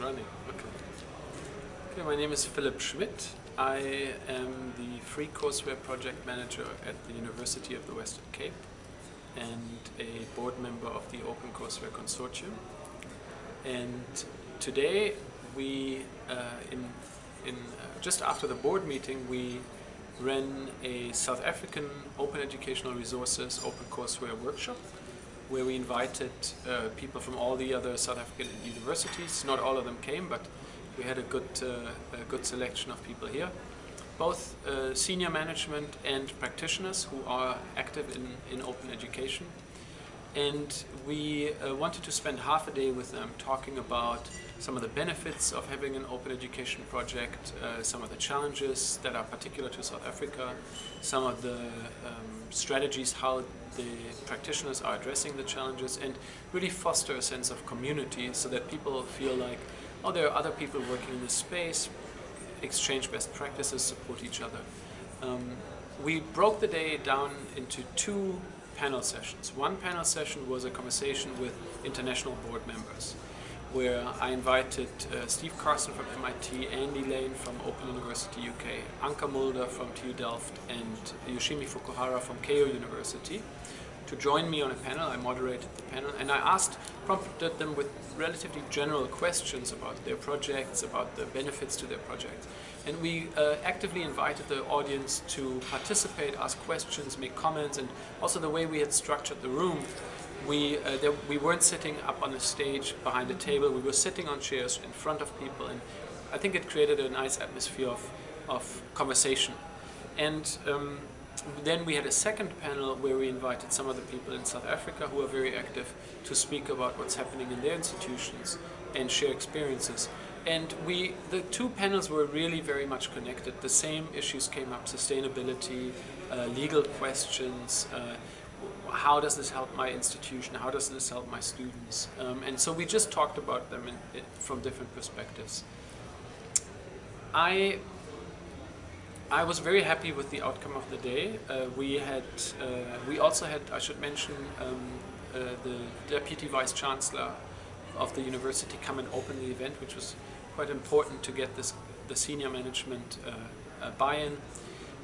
running. Okay. Okay, my name is Philip Schmidt. I am the Free Courseware Project Manager at the University of the Western Cape and a board member of the Open Courseware Consortium. And today we, uh, in, in uh, just after the board meeting, we ran a South African Open Educational Resources Open Courseware workshop where we invited uh, people from all the other South African universities. Not all of them came, but we had a good, uh, a good selection of people here. Both uh, senior management and practitioners who are active in, in open education. And we uh, wanted to spend half a day with them talking about some of the benefits of having an open education project, uh, some of the challenges that are particular to South Africa, some of the um, strategies how the practitioners are addressing the challenges and really foster a sense of community so that people feel like, oh, there are other people working in this space, exchange best practices, support each other. Um, we broke the day down into two panel sessions. One panel session was a conversation with international board members where I invited uh, Steve Carson from MIT, Andy Lane from Open University UK, Anka Mulder from TU Delft and Yoshimi Fukuhara from Keio University to join me on a panel. I moderated the panel and I asked, prompted them with relatively general questions about their projects, about the benefits to their project. And we uh, actively invited the audience to participate, ask questions, make comments, and also the way we had structured the room we, uh, there, we weren't sitting up on the stage behind a table, we were sitting on chairs in front of people and I think it created a nice atmosphere of, of conversation. And um, then we had a second panel where we invited some of the people in South Africa who are very active to speak about what's happening in their institutions and share experiences. And we, the two panels were really very much connected. The same issues came up, sustainability, uh, legal questions, uh, how does this help my institution? How does this help my students? Um, and so we just talked about them in, in, from different perspectives. I I was very happy with the outcome of the day. Uh, we had uh, we also had I should mention um, uh, the deputy vice chancellor of the university come and open the event, which was quite important to get this the senior management uh, uh, buy-in.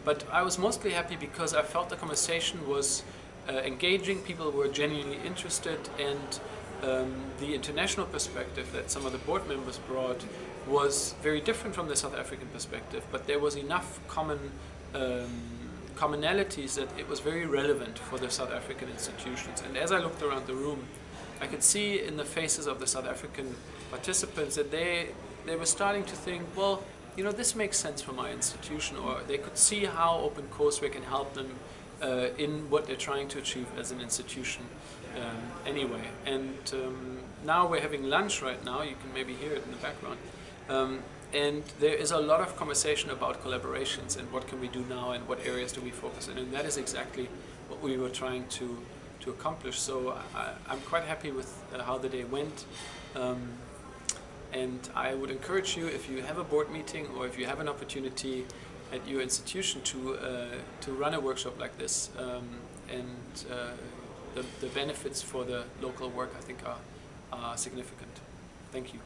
But I was mostly happy because I felt the conversation was uh, engaging, people were genuinely interested and um, the international perspective that some of the board members brought was very different from the South African perspective, but there was enough common um, commonalities that it was very relevant for the South African institutions. And as I looked around the room, I could see in the faces of the South African participants that they, they were starting to think, well, you know, this makes sense for my institution, or they could see how open courseware can help them uh, in what they're trying to achieve as an institution um, anyway. And um, now we're having lunch right now, you can maybe hear it in the background. Um, and there is a lot of conversation about collaborations and what can we do now and what areas do we focus on. And that is exactly what we were trying to, to accomplish. So I, am quite happy with uh, how the day went. Um, and I would encourage you, if you have a board meeting or if you have an opportunity at your institution to uh, to run a workshop like this, um, and uh, the, the benefits for the local work I think are, are significant. Thank you.